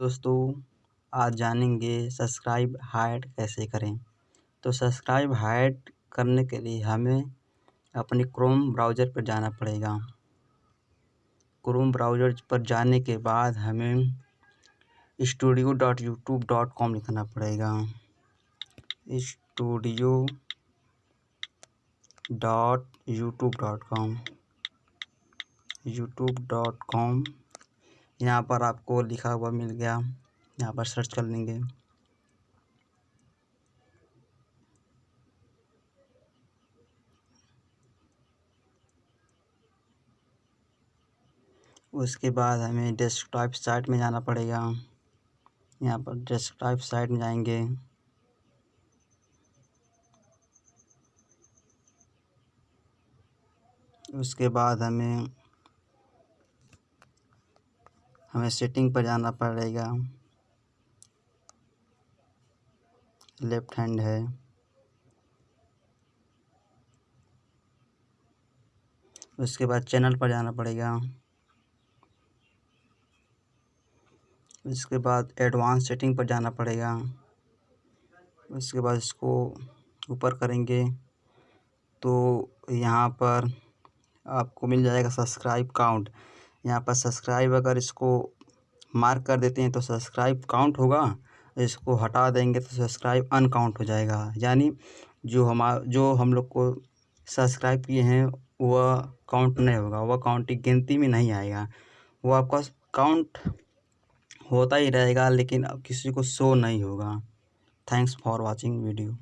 दोस्तों, आज जानेंगे सब्सक्राइब हाइड कैसे करें। तो सब्सक्राइब हाइड करने के लिए हमें अपने क्रोम ब्राउज़र पर जाना पड़ेगा। क्रोम ब्राउज़र पर जाने के बाद हमें studio dot YouTube dot com लिखना पड़ेगा। Studio dot YouTube dot com YouTube dot com यहाँ पर आपको लिखा हुआ मिल गया। यहाँ पर सर्च कर लेंगे। उसके बाद हमें डेस्कटॉप साइट में जाना पड़ेगा। यहाँ पर डेस्कटॉप साइट में जाएँगे। उसके बाद हमें हमें सेटिंग पर जाना पड़ेगा। लेफ़्ट हैंड है। उसके बाद चैनल पर जाना पड़ेगा। उसके बाद एडवांस सेटिंग पर जाना पड़ेगा। उसके बाद इसको ऊपर करेंगे। तो यहाँ पर आपको मिल जाएगा सब्सक्राइब काउंट यहाँ पर सब्सक्राइब अगर इसको मार्क कर देते हैं तो सब्सक्राइब काउंट होगा। इसको हटा देंगे तो सब्सक्राइब अनकाउंट हो जाएगा। यानी जो हमारा जो हम लोग को सब्सक्राइब किए हैं, वह काउंट नहीं होगा। वह काउंट की गिनती में नहीं आएगा। वो आपका काउंट होता ही रहेगा, लेकिन किसी को शो नहीं होगा। Thanks for watching video